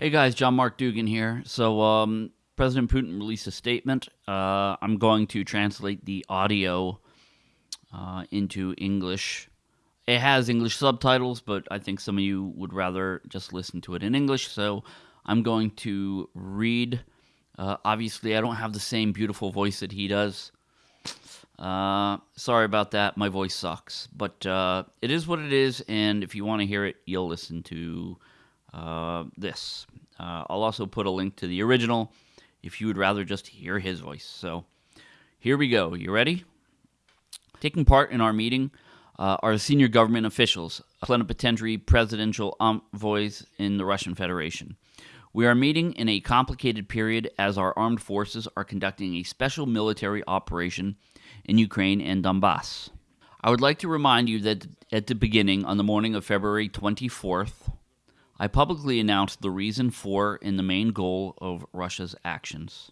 Hey guys, John Mark Dougan here. So, um, President Putin released a statement. Uh, I'm going to translate the audio uh, into English. It has English subtitles, but I think some of you would rather just listen to it in English. So, I'm going to read. Uh, obviously, I don't have the same beautiful voice that he does. Uh, sorry about that. My voice sucks, but uh, it is what it is. And if you want to hear it, you'll listen to uh, this. Uh, I'll also put a link to the original if you would rather just hear his voice. So here we go. You ready? Taking part in our meeting uh, are senior government officials, plenipotentiary presidential envoys in the Russian Federation. We are meeting in a complicated period as our armed forces are conducting a special military operation in Ukraine and Donbass. I would like to remind you that at the beginning, on the morning of February 24th, I publicly announced the reason for and the main goal of Russia's actions.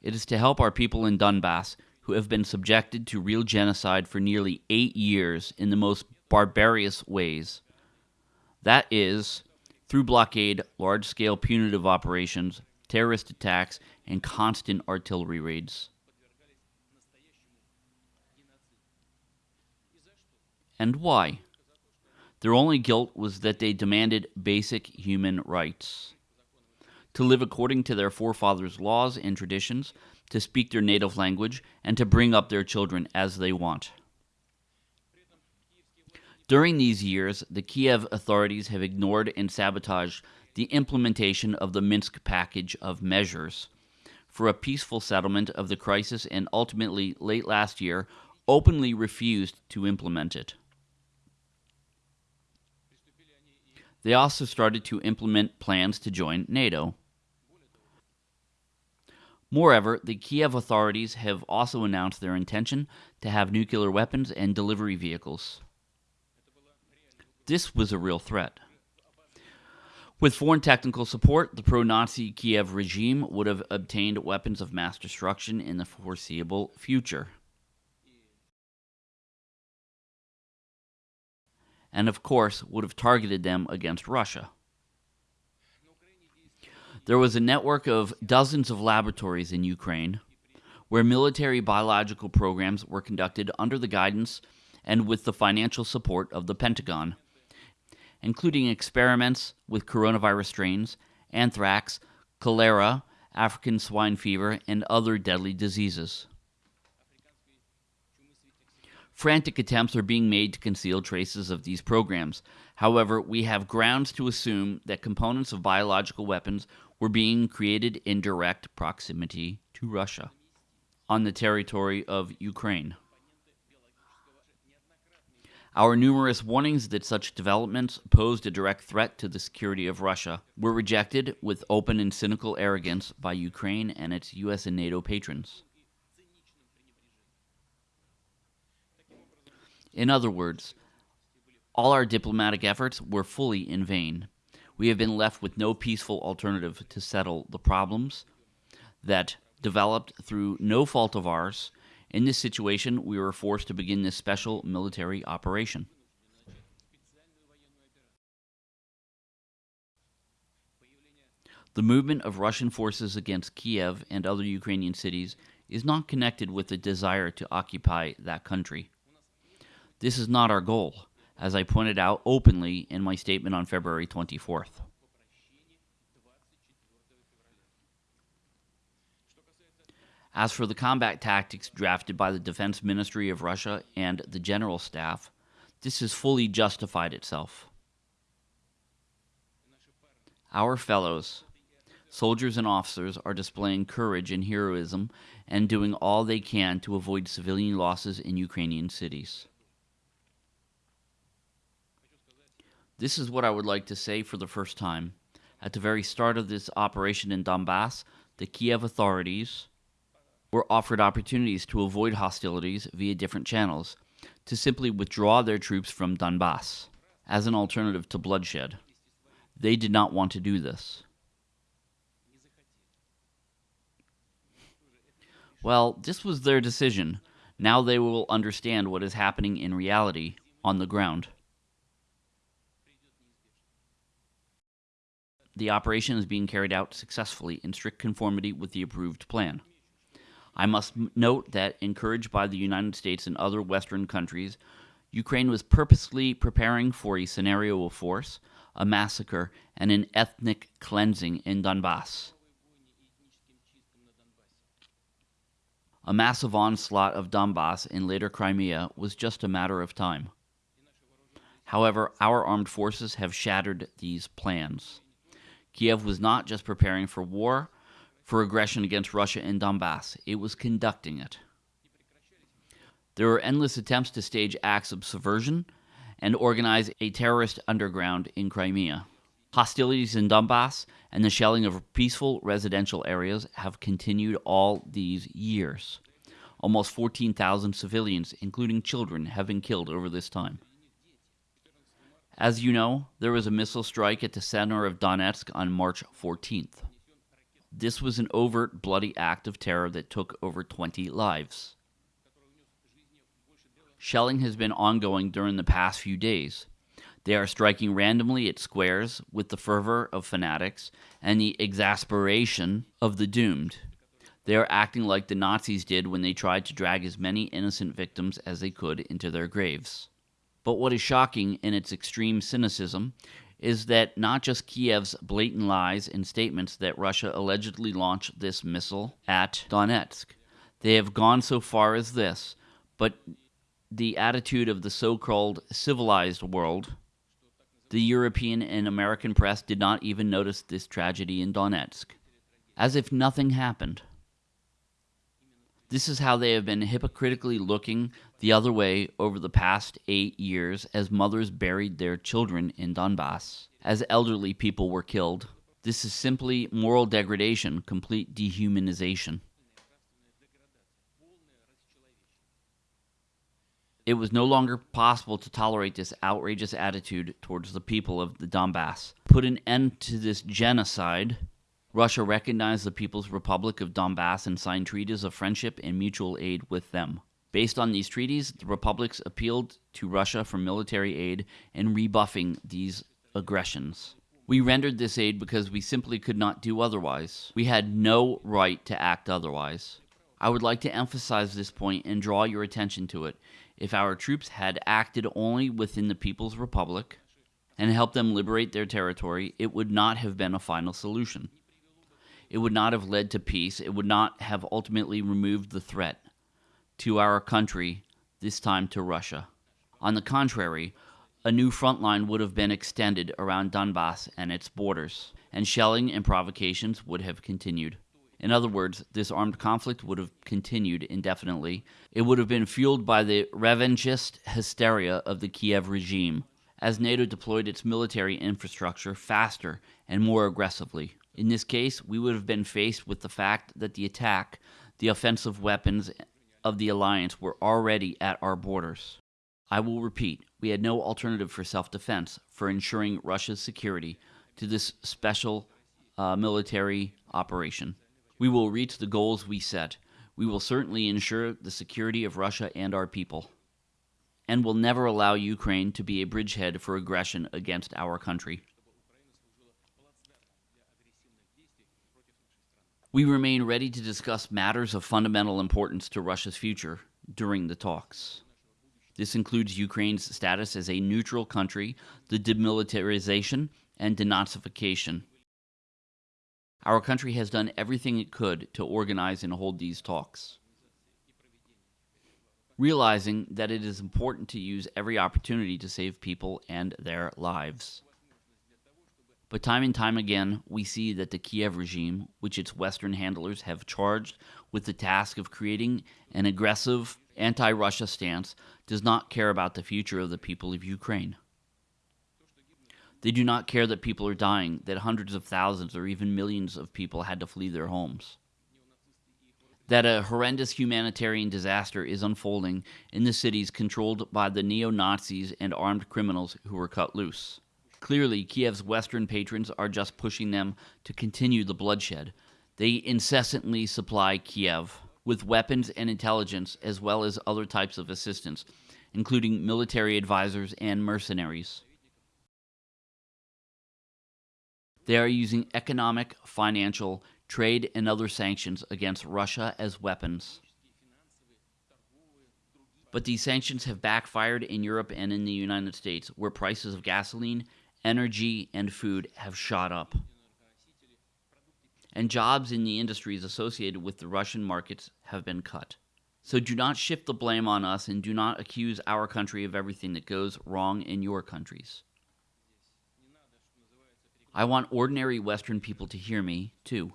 It is to help our people in Donbass who have been subjected to real genocide for nearly eight years in the most barbarous ways. That is, through blockade, large scale punitive operations, terrorist attacks, and constant artillery raids. And why? Their only guilt was that they demanded basic human rights to live according to their forefathers' laws and traditions, to speak their native language, and to bring up their children as they want. During these years, the Kiev authorities have ignored and sabotaged the implementation of the Minsk package of measures for a peaceful settlement of the crisis and ultimately, late last year, openly refused to implement it. They also started to implement plans to join NATO. Moreover, the Kiev authorities have also announced their intention to have nuclear weapons and delivery vehicles. This was a real threat. With foreign technical support, the pro Nazi Kiev regime would have obtained weapons of mass destruction in the foreseeable future. And of course, would have targeted them against Russia. There was a network of dozens of laboratories in Ukraine where military biological programs were conducted under the guidance and with the financial support of the Pentagon including experiments with coronavirus strains, anthrax, cholera, African swine fever, and other deadly diseases. Frantic attempts are being made to conceal traces of these programs. However, we have grounds to assume that components of biological weapons were being created in direct proximity to Russia on the territory of Ukraine. Our numerous warnings that such developments posed a direct threat to the security of Russia were rejected with open and cynical arrogance by Ukraine and its US and NATO patrons. In other words, all our diplomatic efforts were fully in vain. We have been left with no peaceful alternative to settle the problems that developed through no fault of ours in this situation, we were forced to begin this special military operation. The movement of Russian forces against Kiev and other Ukrainian cities is not connected with the desire to occupy that country. This is not our goal, as I pointed out openly in my statement on February 24th. As for the combat tactics drafted by the Defense Ministry of Russia and the General Staff, this has fully justified itself. Our fellows, soldiers and officers, are displaying courage and heroism and doing all they can to avoid civilian losses in Ukrainian cities. This is what I would like to say for the first time. At the very start of this operation in Donbass, the Kiev authorities, were offered opportunities to avoid hostilities via different channels, to simply withdraw their troops from Donbass as an alternative to bloodshed. They did not want to do this. Well, this was their decision. Now they will understand what is happening in reality on the ground. The operation is being carried out successfully in strict conformity with the approved plan. I must note that, encouraged by the United States and other Western countries, Ukraine was purposely preparing for a scenario of force, a massacre, and an ethnic cleansing in Donbass. A massive onslaught of Donbass and later Crimea was just a matter of time. However, our armed forces have shattered these plans. Kiev was not just preparing for war, for aggression against Russia in Donbass, it was conducting it. There were endless attempts to stage acts of subversion and organize a terrorist underground in Crimea. Hostilities in Donbass and the shelling of peaceful residential areas have continued all these years. Almost 14,000 civilians, including children, have been killed over this time. As you know, there was a missile strike at the center of Donetsk on March 14th. This was an overt, bloody act of terror that took over 20 lives. Shelling has been ongoing during the past few days. They are striking randomly at squares with the fervor of fanatics and the exasperation of the doomed. They are acting like the Nazis did when they tried to drag as many innocent victims as they could into their graves. But what is shocking in its extreme cynicism is that not just Kiev's blatant lies and statements that Russia allegedly launched this missile at Donetsk. They have gone so far as this, but the attitude of the so called civilized world, the European and American press did not even notice this tragedy in Donetsk, as if nothing happened. This is how they have been hypocritically looking the other way over the past eight years as mothers buried their children in Donbass, as elderly people were killed. This is simply moral degradation, complete dehumanization. It was no longer possible to tolerate this outrageous attitude towards the people of the Donbass. Put an end to this genocide Russia recognized the People's Republic of Donbass and signed treaties of friendship and mutual aid with them. Based on these treaties, the republics appealed to Russia for military aid in rebuffing these aggressions. We rendered this aid because we simply could not do otherwise. We had no right to act otherwise. I would like to emphasize this point and draw your attention to it. If our troops had acted only within the People's Republic and helped them liberate their territory, it would not have been a final solution. It would not have led to peace. It would not have ultimately removed the threat to our country, this time to Russia. On the contrary, a new front line would have been extended around Donbass and its borders, and shelling and provocations would have continued. In other words, this armed conflict would have continued indefinitely. It would have been fueled by the revanchist hysteria of the Kiev regime, as NATO deployed its military infrastructure faster and more aggressively. In this case, we would have been faced with the fact that the attack, the offensive weapons of the alliance were already at our borders. I will repeat, we had no alternative for self defense for ensuring Russia's security to this special uh, military operation. We will reach the goals we set. We will certainly ensure the security of Russia and our people. And will never allow Ukraine to be a bridgehead for aggression against our country. We remain ready to discuss matters of fundamental importance to Russia's future during the talks. This includes Ukraine's status as a neutral country, the demilitarization and denazification. Our country has done everything it could to organize and hold these talks. Realizing that it is important to use every opportunity to save people and their lives. But time and time again, we see that the Kiev regime, which its Western handlers have charged with the task of creating an aggressive anti Russia stance, does not care about the future of the people of Ukraine. They do not care that people are dying, that hundreds of thousands or even millions of people had to flee their homes. That a horrendous humanitarian disaster is unfolding in the cities controlled by the neo Nazis and armed criminals who were cut loose. Clearly, Kiev's Western patrons are just pushing them to continue the bloodshed. They incessantly supply Kiev with weapons and intelligence, as well as other types of assistance, including military advisors and mercenaries. They are using economic, financial, trade, and other sanctions against Russia as weapons. But these sanctions have backfired in Europe and in the United States, where prices of gasoline, energy, and food have shot up. And jobs in the industries associated with the Russian markets have been cut. So do not shift the blame on us and do not accuse our country of everything that goes wrong in your countries. I want ordinary Western people to hear me, too.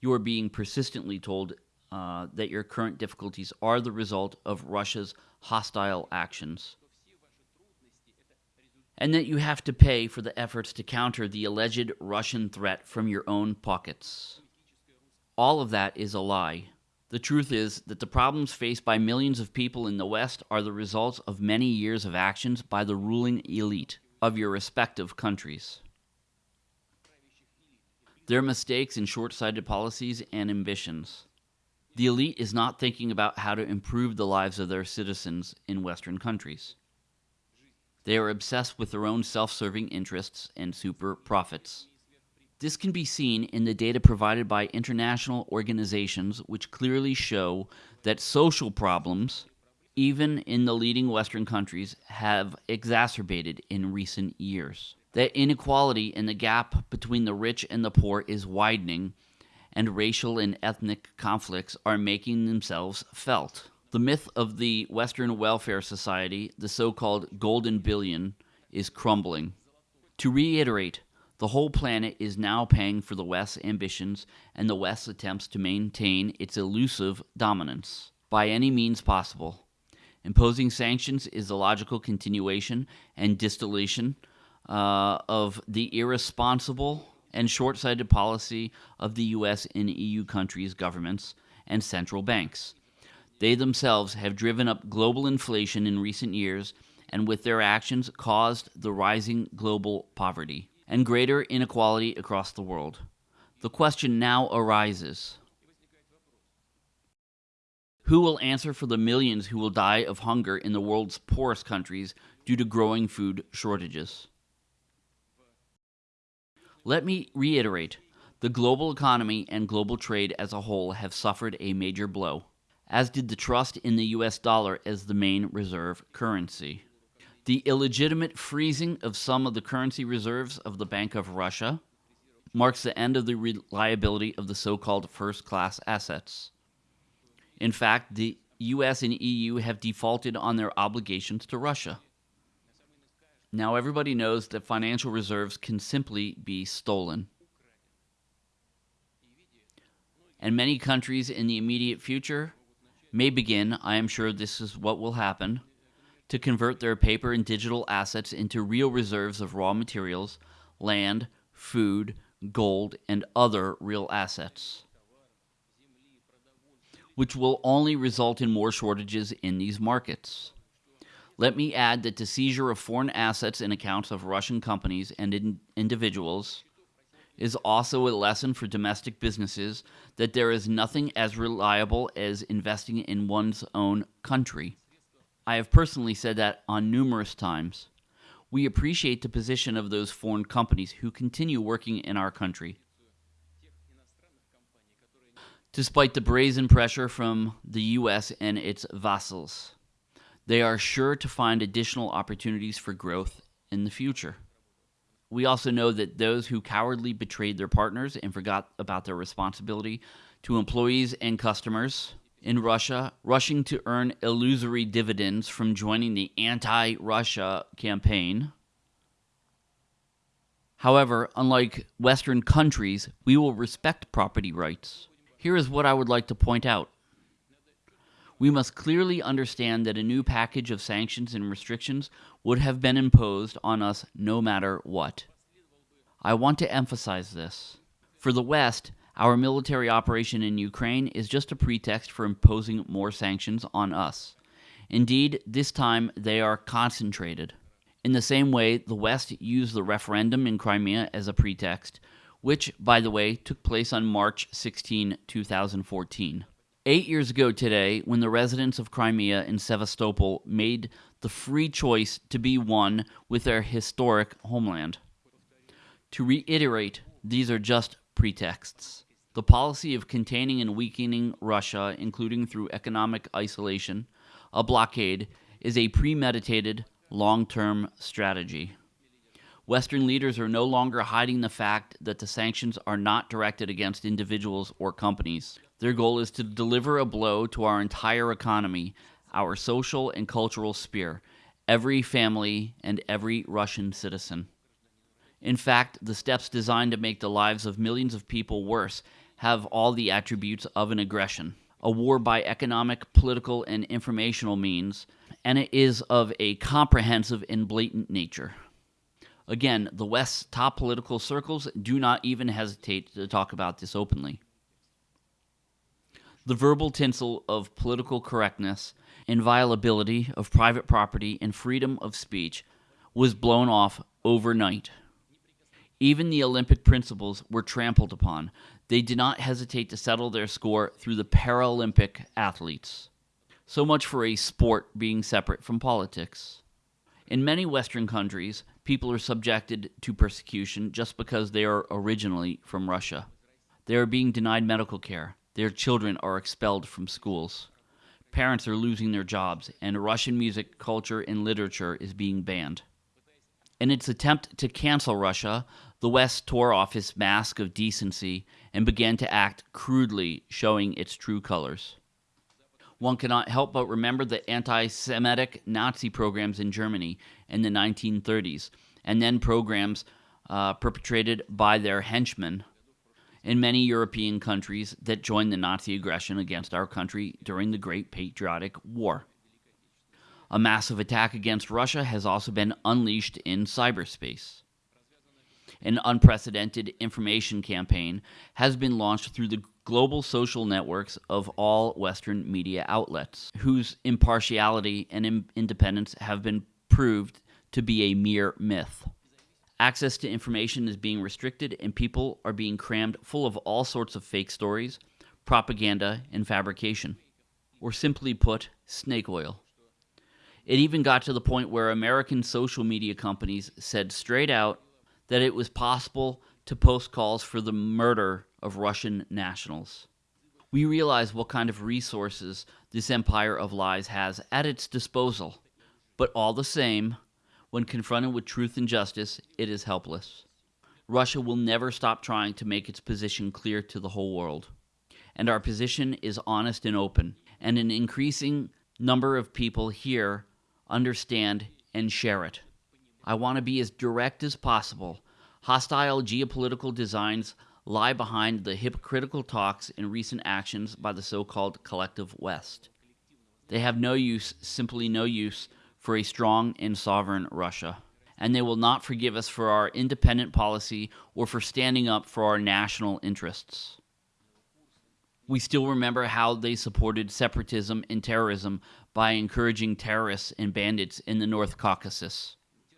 You are being persistently told uh, that your current difficulties are the result of Russia's hostile actions, and that you have to pay for the efforts to counter the alleged Russian threat from your own pockets. All of that is a lie. The truth is that the problems faced by millions of people in the West are the results of many years of actions by the ruling elite of your respective countries. Their mistakes and short sighted policies and ambitions. The elite is not thinking about how to improve the lives of their citizens in Western countries. They are obsessed with their own self serving interests and super profits. This can be seen in the data provided by international organizations, which clearly show that social problems, even in the leading Western countries, have exacerbated in recent years. That inequality and the gap between the rich and the poor is widening, and racial and ethnic conflicts are making themselves felt. The myth of the Western welfare society, the so called golden billion, is crumbling. To reiterate, the whole planet is now paying for the West's ambitions and the West's attempts to maintain its elusive dominance by any means possible. Imposing sanctions is the logical continuation and distillation uh, of the irresponsible and short sighted policy of the US and EU countries' governments and central banks. They themselves have driven up global inflation in recent years and, with their actions, caused the rising global poverty and greater inequality across the world. The question now arises Who will answer for the millions who will die of hunger in the world's poorest countries due to growing food shortages? Let me reiterate the global economy and global trade as a whole have suffered a major blow, as did the trust in the US dollar as the main reserve currency. The illegitimate freezing of some of the currency reserves of the Bank of Russia marks the end of the reliability of the so called first class assets. In fact, the US and EU have defaulted on their obligations to Russia. Now everybody knows that financial reserves can simply be stolen. And many countries in the immediate future may begin, I am sure this is what will happen, to convert their paper and digital assets into real reserves of raw materials, land, food, gold, and other real assets, which will only result in more shortages in these markets. Let me add that the seizure of foreign assets and accounts of Russian companies and in individuals is also a lesson for domestic businesses that there is nothing as reliable as investing in one's own country. I have personally said that on numerous times. We appreciate the position of those foreign companies who continue working in our country. Despite the brazen pressure from the U.S. and its vassals they are sure to find additional opportunities for growth in the future. We also know that those who cowardly betrayed their partners and forgot about their responsibility to employees and customers in Russia, rushing to earn illusory dividends from joining the anti Russia campaign. However, unlike Western countries, we will respect property rights. Here is what I would like to point out we must clearly understand that a new package of sanctions and restrictions would have been imposed on us no matter what. I want to emphasize this. For the West, our military operation in Ukraine is just a pretext for imposing more sanctions on us. Indeed, this time they are concentrated. In the same way, the West used the referendum in Crimea as a pretext, which, by the way, took place on March 16, 2014. Eight years ago today, when the residents of Crimea and Sevastopol made the free choice to be one with their historic homeland. To reiterate, these are just pretexts. The policy of containing and weakening Russia, including through economic isolation, a blockade, is a premeditated, long term strategy. Western leaders are no longer hiding the fact that the sanctions are not directed against individuals or companies. Their goal is to deliver a blow to our entire economy, our social and cultural sphere, every family, and every Russian citizen. In fact, the steps designed to make the lives of millions of people worse have all the attributes of an aggression. A war by economic, political, and informational means, and it is of a comprehensive and blatant nature. Again, the West's top political circles do not even hesitate to talk about this openly. The verbal tinsel of political correctness, inviolability of private property, and freedom of speech was blown off overnight. Even the Olympic principles were trampled upon. They did not hesitate to settle their score through the Paralympic athletes. So much for a sport being separate from politics. In many Western countries, people are subjected to persecution just because they are originally from Russia. They are being denied medical care. Their children are expelled from schools. Parents are losing their jobs, and Russian music, culture, and literature is being banned. In its attempt to cancel Russia, the West tore off its mask of decency and began to act crudely, showing its true colors. One cannot help but remember the anti Semitic Nazi programs in Germany in the 1930s, and then programs uh, perpetrated by their henchmen in many European countries that joined the Nazi aggression against our country during the Great Patriotic War. A massive attack against Russia has also been unleashed in cyberspace. An unprecedented information campaign has been launched through the global social networks of all Western media outlets, whose impartiality and independence have been proved to be a mere myth. Access to information is being restricted, and people are being crammed full of all sorts of fake stories, propaganda, and fabrication. Or simply put, snake oil. It even got to the point where American social media companies said straight out that it was possible to post calls for the murder of Russian nationals. We realize what kind of resources this empire of lies has at its disposal, but all the same, when confronted with truth and justice, it is helpless. Russia will never stop trying to make its position clear to the whole world. And our position is honest and open, and an increasing number of people here understand and share it. I want to be as direct as possible. Hostile geopolitical designs lie behind the hypocritical talks and recent actions by the so called collective West. They have no use, simply no use, for a strong and sovereign Russia. And they will not forgive us for our independent policy or for standing up for our national interests. We still remember how they supported separatism and terrorism by encouraging terrorists and bandits in the North Caucasus.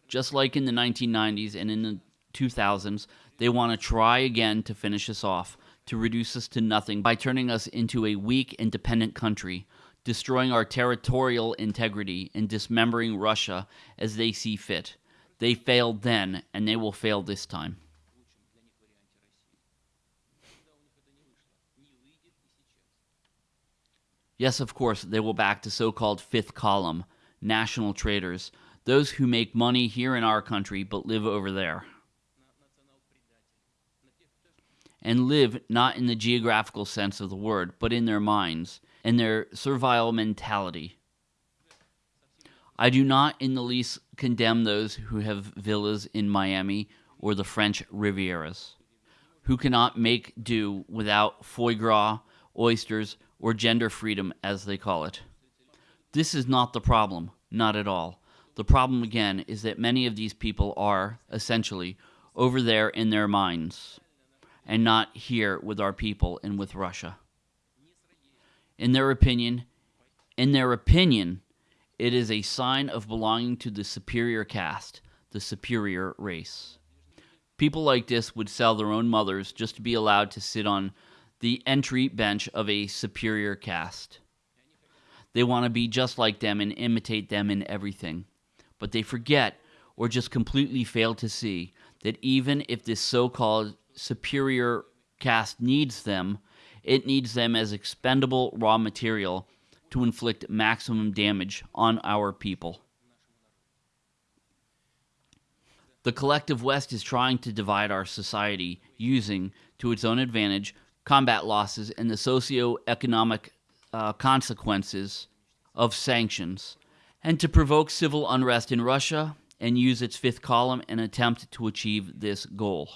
Just like in the 1990s and in the 2000s, they want to try again to finish us off, to reduce us to nothing by turning us into a weak, independent country, destroying our territorial integrity and dismembering Russia as they see fit. They failed then, and they will fail this time. Yes, of course, they will back the so called fifth column, national traitors, those who make money here in our country but live over there. and live not in the geographical sense of the word, but in their minds, in their servile mentality. I do not in the least condemn those who have villas in Miami or the French Rivieras, who cannot make do without foie gras, oysters, or gender freedom, as they call it. This is not the problem, not at all. The problem, again, is that many of these people are, essentially, over there in their minds and not here with our people and with Russia. In their opinion, in their opinion, it is a sign of belonging to the superior caste, the superior race. People like this would sell their own mothers just to be allowed to sit on the entry bench of a superior caste. They want to be just like them and imitate them in everything. But they forget or just completely fail to see that even if this so called superior caste needs them, it needs them as expendable raw material to inflict maximum damage on our people. The collective West is trying to divide our society using, to its own advantage, combat losses and the socio-economic uh, consequences of sanctions, and to provoke civil unrest in Russia and use its fifth column and attempt to achieve this goal.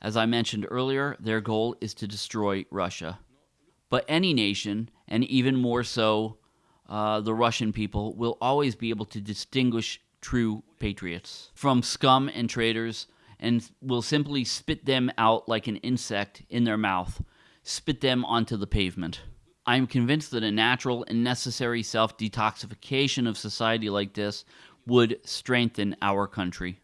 As I mentioned earlier, their goal is to destroy Russia. But any nation, and even more so uh, the Russian people, will always be able to distinguish true patriots from scum and traitors and will simply spit them out like an insect in their mouth, spit them onto the pavement. I am convinced that a natural and necessary self detoxification of society like this would strengthen our country,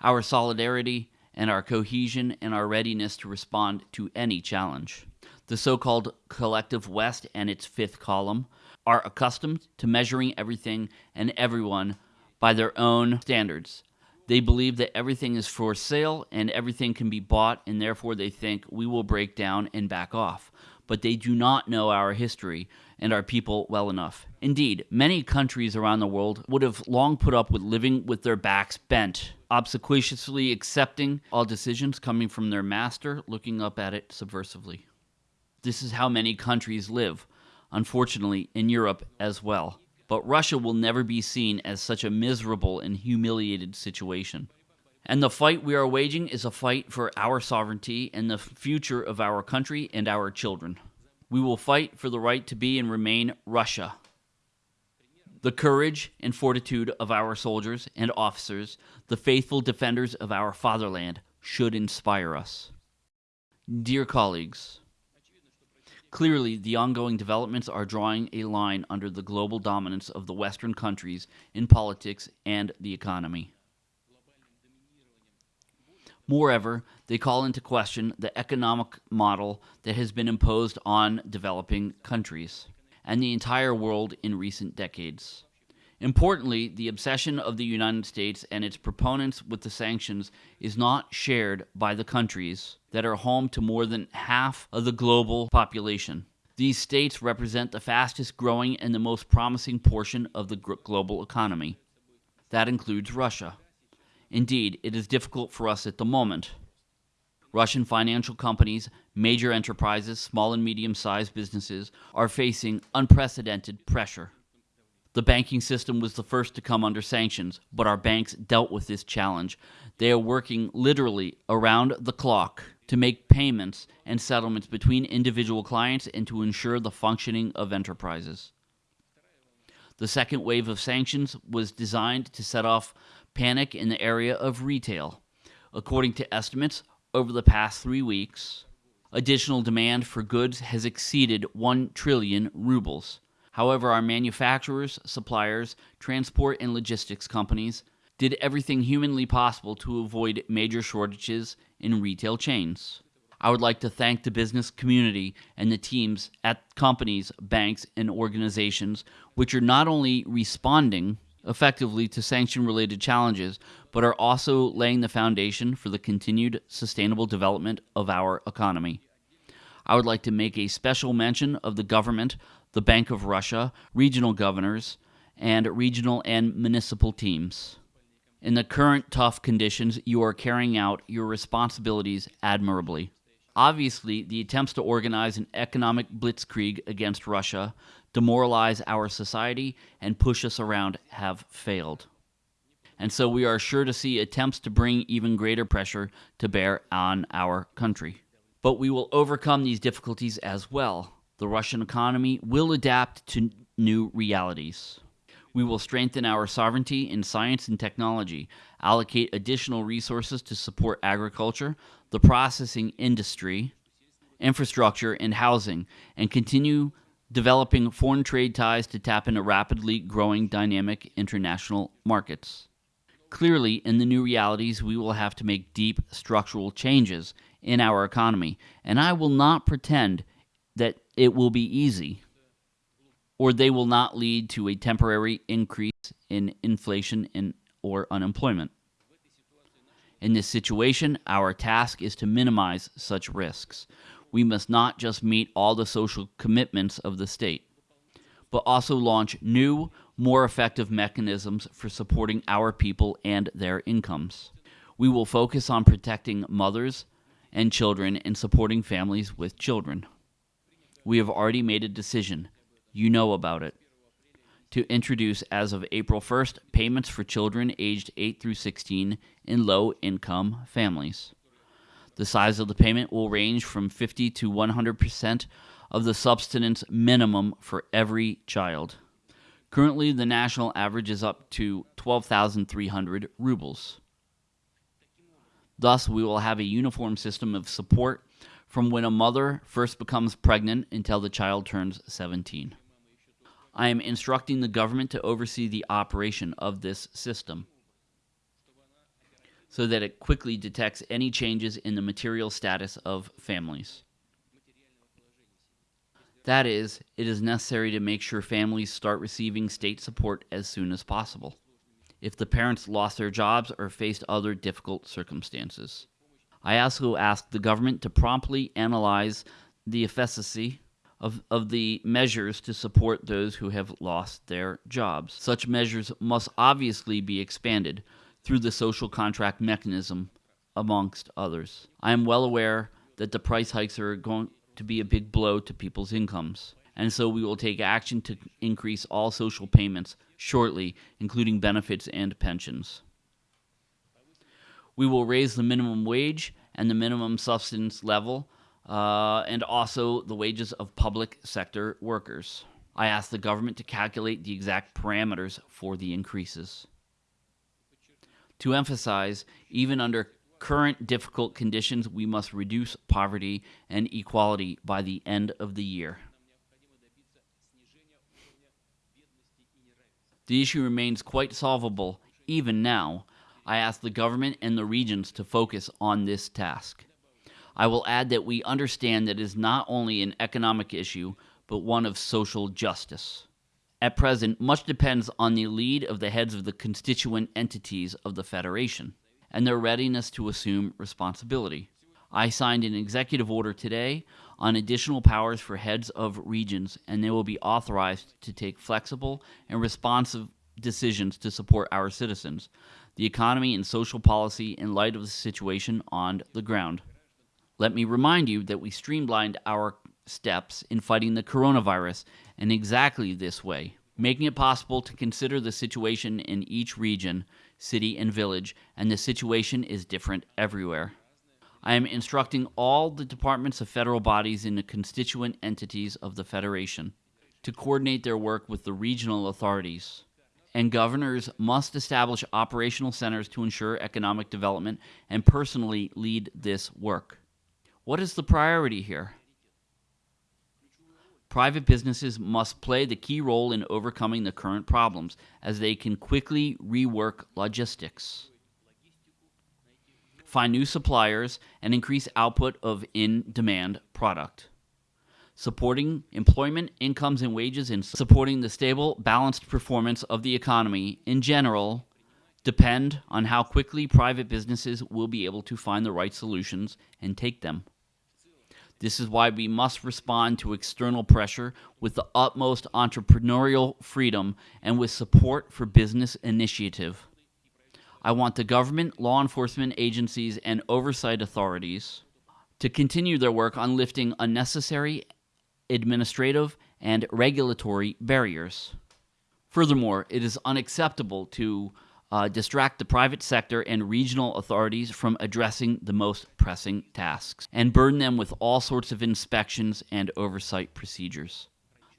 our solidarity, and our cohesion and our readiness to respond to any challenge. The so called collective West and its fifth column are accustomed to measuring everything and everyone by their own standards. They believe that everything is for sale and everything can be bought, and therefore they think we will break down and back off but they do not know our history and our people well enough. Indeed, many countries around the world would have long put up with living with their backs bent, obsequiously accepting all decisions coming from their master, looking up at it subversively. This is how many countries live, unfortunately, in Europe as well. But Russia will never be seen as such a miserable and humiliated situation. And the fight we are waging is a fight for our sovereignty and the future of our country and our children. We will fight for the right to be and remain Russia. The courage and fortitude of our soldiers and officers, the faithful defenders of our fatherland, should inspire us. Dear colleagues, clearly the ongoing developments are drawing a line under the global dominance of the Western countries in politics and the economy. Moreover, they call into question the economic model that has been imposed on developing countries and the entire world in recent decades. Importantly, the obsession of the United States and its proponents with the sanctions is not shared by the countries that are home to more than half of the global population. These states represent the fastest growing and the most promising portion of the global economy. That includes Russia. Indeed, it is difficult for us at the moment. Russian financial companies, major enterprises, small and medium sized businesses are facing unprecedented pressure. The banking system was the first to come under sanctions, but our banks dealt with this challenge. They are working literally around the clock to make payments and settlements between individual clients and to ensure the functioning of enterprises. The second wave of sanctions was designed to set off panic in the area of retail. According to estimates, over the past three weeks, additional demand for goods has exceeded 1 trillion rubles. However, our manufacturers, suppliers, transport, and logistics companies did everything humanly possible to avoid major shortages in retail chains. I would like to thank the business community and the teams at companies, banks, and organizations which are not only responding effectively to sanction related challenges, but are also laying the foundation for the continued sustainable development of our economy. I would like to make a special mention of the government, the Bank of Russia, regional governors, and regional and municipal teams. In the current tough conditions, you are carrying out your responsibilities admirably. Obviously, the attempts to organize an economic blitzkrieg against Russia demoralize our society, and push us around have failed. And so we are sure to see attempts to bring even greater pressure to bear on our country. But we will overcome these difficulties as well. The Russian economy will adapt to new realities. We will strengthen our sovereignty in science and technology, allocate additional resources to support agriculture, the processing industry, infrastructure, and housing, and continue developing foreign trade ties to tap into rapidly growing dynamic international markets. Clearly, in the new realities, we will have to make deep structural changes in our economy, and I will not pretend that it will be easy or they will not lead to a temporary increase in inflation and or unemployment. In this situation, our task is to minimize such risks. We must not just meet all the social commitments of the state, but also launch new, more effective mechanisms for supporting our people and their incomes. We will focus on protecting mothers and children and supporting families with children. We have already made a decision. You know about it. To introduce, as of April 1st, payments for children aged 8 through 16 in low income families. The size of the payment will range from 50 to 100% of the subsistence minimum for every child. Currently, the national average is up to 12,300 rubles. Thus, we will have a uniform system of support from when a mother first becomes pregnant until the child turns 17. I am instructing the government to oversee the operation of this system so that it quickly detects any changes in the material status of families. That is, it is necessary to make sure families start receiving state support as soon as possible if the parents lost their jobs or faced other difficult circumstances. I also ask the government to promptly analyze the efficacy of, of the measures to support those who have lost their jobs. Such measures must obviously be expanded through the social contract mechanism, amongst others. I am well aware that the price hikes are going to be a big blow to people's incomes, and so we will take action to increase all social payments shortly, including benefits and pensions. We will raise the minimum wage and the minimum subsistence level, uh, and also the wages of public sector workers. I ask the government to calculate the exact parameters for the increases to emphasize, even under current difficult conditions, we must reduce poverty and equality by the end of the year. The issue remains quite solvable even now. I ask the government and the regions to focus on this task. I will add that we understand that it is not only an economic issue, but one of social justice. At present, much depends on the lead of the heads of the constituent entities of the Federation and their readiness to assume responsibility. I signed an executive order today on additional powers for heads of regions, and they will be authorized to take flexible and responsive decisions to support our citizens, the economy, and social policy in light of the situation on the ground. Let me remind you that we streamlined our steps in fighting the coronavirus in exactly this way, making it possible to consider the situation in each region, city, and village, and the situation is different everywhere. I am instructing all the departments of federal bodies in the constituent entities of the Federation to coordinate their work with the regional authorities. And governors must establish operational centers to ensure economic development and personally lead this work. What is the priority here? Private businesses must play the key role in overcoming the current problems as they can quickly rework logistics, find new suppliers, and increase output of in demand product. Supporting employment, incomes, and wages, and supporting the stable, balanced performance of the economy in general depend on how quickly private businesses will be able to find the right solutions and take them. This is why we must respond to external pressure with the utmost entrepreneurial freedom and with support for business initiative. I want the government, law enforcement agencies, and oversight authorities to continue their work on lifting unnecessary administrative and regulatory barriers. Furthermore, it is unacceptable to uh, distract the private sector and regional authorities from addressing the most pressing tasks, and burden them with all sorts of inspections and oversight procedures.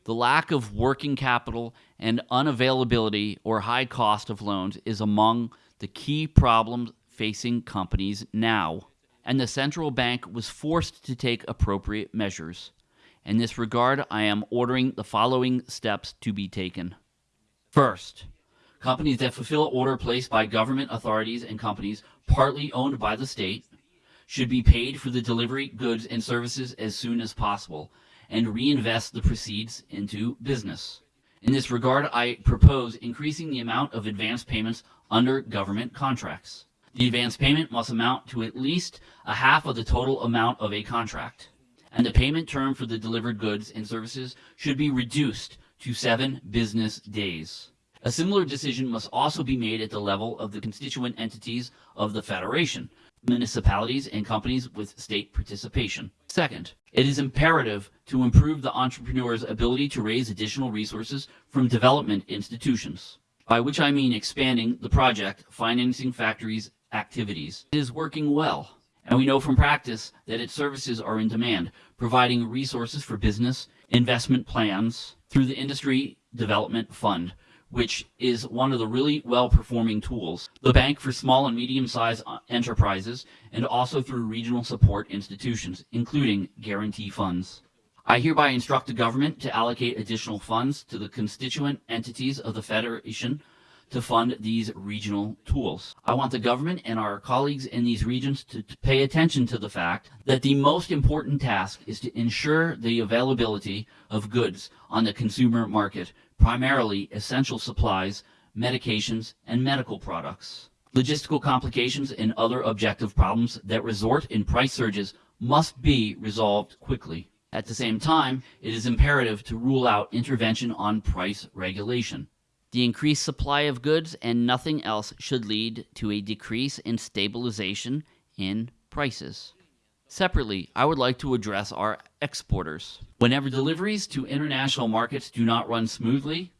The lack of working capital and unavailability or high cost of loans is among the key problems facing companies now, and the central bank was forced to take appropriate measures. In this regard, I am ordering the following steps to be taken. First, Companies that fulfill order placed by government authorities and companies partly owned by the state should be paid for the delivery goods and services as soon as possible and reinvest the proceeds into business. In this regard, I propose increasing the amount of advance payments under government contracts. The advance payment must amount to at least a half of the total amount of a contract, and the payment term for the delivered goods and services should be reduced to seven business days. A similar decision must also be made at the level of the constituent entities of the Federation, municipalities, and companies with state participation. Second, it is imperative to improve the entrepreneur's ability to raise additional resources from development institutions, by which I mean expanding the project financing factories activities. It is working well, and we know from practice that its services are in demand, providing resources for business investment plans through the Industry Development Fund, which is one of the really well-performing tools. The Bank for Small and Medium-Sized uh, Enterprises, and also through regional support institutions, including guarantee funds. I hereby instruct the government to allocate additional funds to the constituent entities of the Federation to fund these regional tools. I want the government and our colleagues in these regions to, to, pay attention to the fact that the most important task is to ensure the availability of goods on the consumer market, primarily essential supplies, medications, and medical products. Logistical complications and other objective problems that result in price surges must be resolved quickly. At the same time, it is imperative to rule out intervention on price regulation. The increased supply of goods and nothing else should lead to a decrease in stabilization in prices. Separately, I would like to address our exporters. Whenever deliveries to international markets do not run smoothly,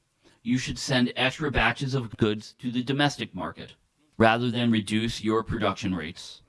you should send extra batches of goods to the domestic market, rather than reduce your production rates.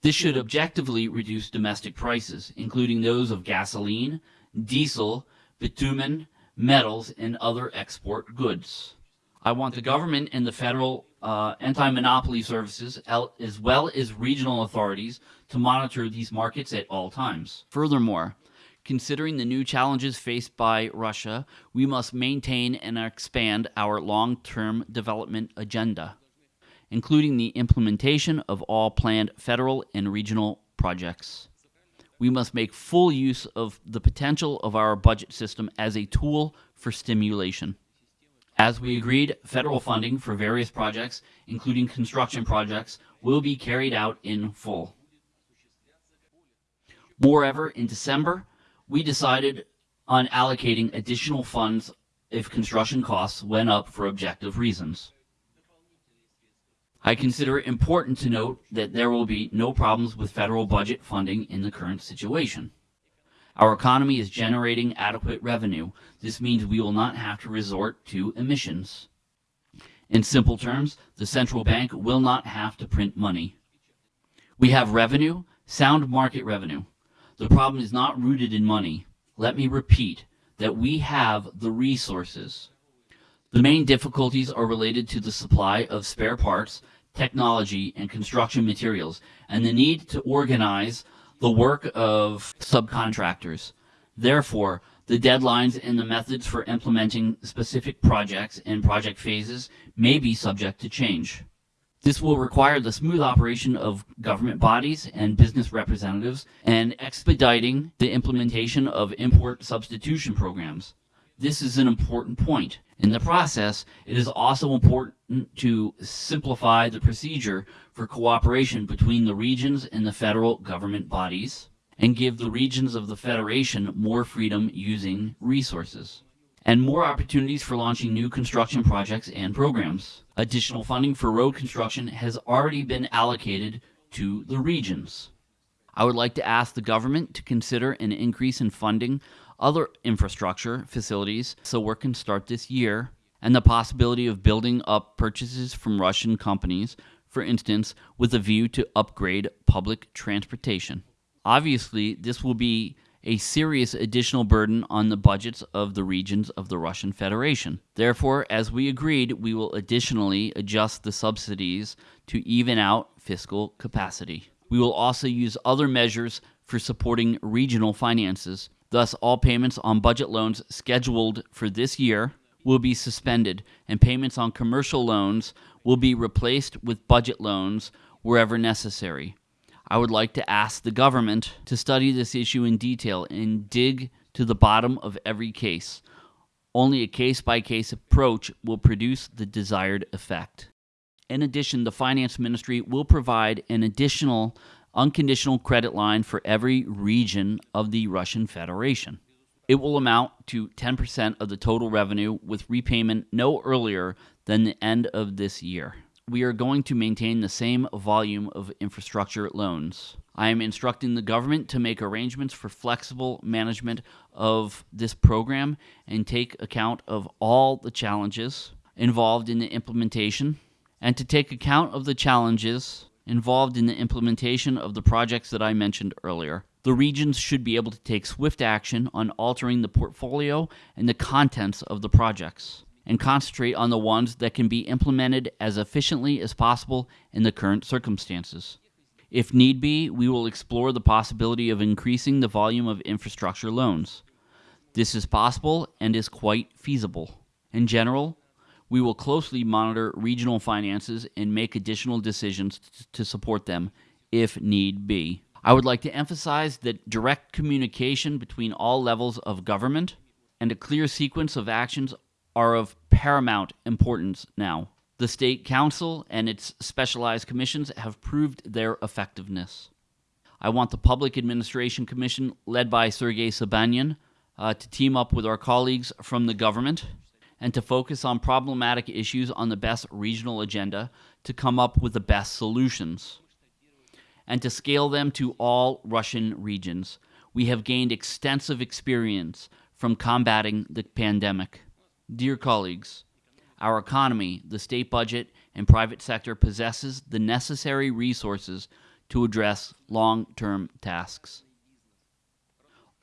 This should objectively reduce domestic prices, including those of gasoline, diesel, bitumen, metals, and other export goods. I want the government and the federal uh, anti-monopoly services, as well as regional authorities, to monitor these markets at all times. Furthermore, considering the new challenges faced by Russia, we must maintain and expand our long-term development agenda, including the implementation of all planned federal and regional projects we must make full use of the potential of our budget system as a tool for stimulation. As we agreed, federal funding for various projects, including construction projects, will be carried out in full. Moreover, in December, we decided on allocating additional funds if construction costs went up for objective reasons. I consider it important to note that there will be no problems with federal budget funding in the current situation. Our economy is generating adequate revenue. This means we will not have to resort to emissions. In simple terms, the central bank will not have to print money. We have revenue, sound market revenue. The problem is not rooted in money. Let me repeat that we have the resources. The main difficulties are related to the supply of spare parts technology, and construction materials, and the need to organize the work of subcontractors. Therefore, the deadlines and the methods for implementing specific projects and project phases may be subject to change. This will require the smooth operation of government bodies and business representatives and expediting the implementation of import substitution programs. This is an important point. In the process, it is also important to simplify the procedure for cooperation between the regions and the federal government bodies and give the regions of the Federation more freedom using resources and more opportunities for launching new construction projects and programs. Additional funding for road construction has already been allocated to the regions. I would like to ask the government to consider an increase in funding other infrastructure facilities so work can start this year, and the possibility of building up purchases from Russian companies, for instance, with a view to upgrade public transportation. Obviously, this will be a serious additional burden on the budgets of the regions of the Russian Federation. Therefore, as we agreed, we will additionally adjust the subsidies to even out fiscal capacity. We will also use other measures for supporting regional finances, Thus, all payments on budget loans scheduled for this year will be suspended, and payments on commercial loans will be replaced with budget loans wherever necessary. I would like to ask the government to study this issue in detail and dig to the bottom of every case. Only a case by case approach will produce the desired effect. In addition, the Finance Ministry will provide an additional unconditional credit line for every region of the Russian Federation. It will amount to 10% of the total revenue with repayment no earlier than the end of this year. We are going to maintain the same volume of infrastructure loans. I am instructing the government to make arrangements for flexible management of this program and take account of all the challenges involved in the implementation and to take account of the challenges involved in the implementation of the projects that I mentioned earlier. The regions should be able to take swift action on altering the portfolio and the contents of the projects and concentrate on the ones that can be implemented as efficiently as possible in the current circumstances. If need be, we will explore the possibility of increasing the volume of infrastructure loans. This is possible and is quite feasible. In general, we will closely monitor regional finances and make additional decisions to support them if need be. I would like to emphasize that direct communication between all levels of government and a clear sequence of actions are of paramount importance now. The State Council and its specialized commissions have proved their effectiveness. I want the Public Administration Commission, led by Sergei Sobyanin, uh, to team up with our colleagues from the government and to focus on problematic issues on the best regional agenda to come up with the best solutions and to scale them to all Russian regions. We have gained extensive experience from combating the pandemic. Dear colleagues, our economy, the state budget, and private sector possesses the necessary resources to address long term tasks.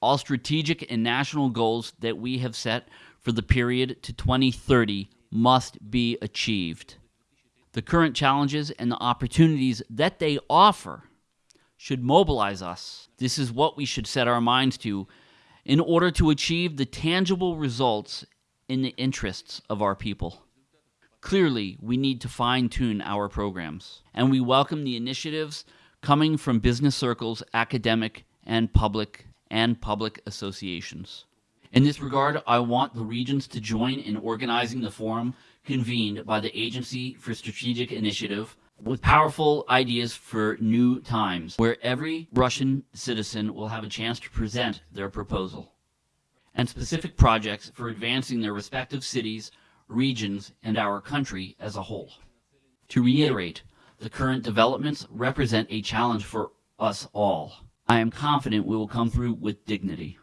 All strategic and national goals that we have set for the period to 2030 must be achieved. The current challenges and the opportunities that they offer should mobilize us. This is what we should set our minds to in order to achieve the tangible results in the interests of our people. Clearly, we need to fine tune our programs, and we welcome the initiatives coming from business circles, academic, and public and public associations. In this regard, I want the regions to join in organizing the forum convened by the Agency for Strategic Initiative with powerful ideas for new times, where every Russian citizen will have a chance to present their proposal, and specific projects for advancing their respective cities, regions, and our country as a whole. To reiterate, the current developments represent a challenge for us all. I am confident we will come through with dignity.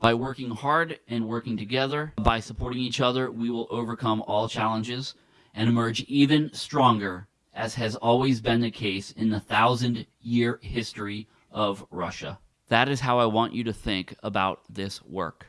By working hard and working together, by supporting each other, we will overcome all challenges and emerge even stronger, as has always been the case in the thousand year history of Russia. That is how I want you to think about this work.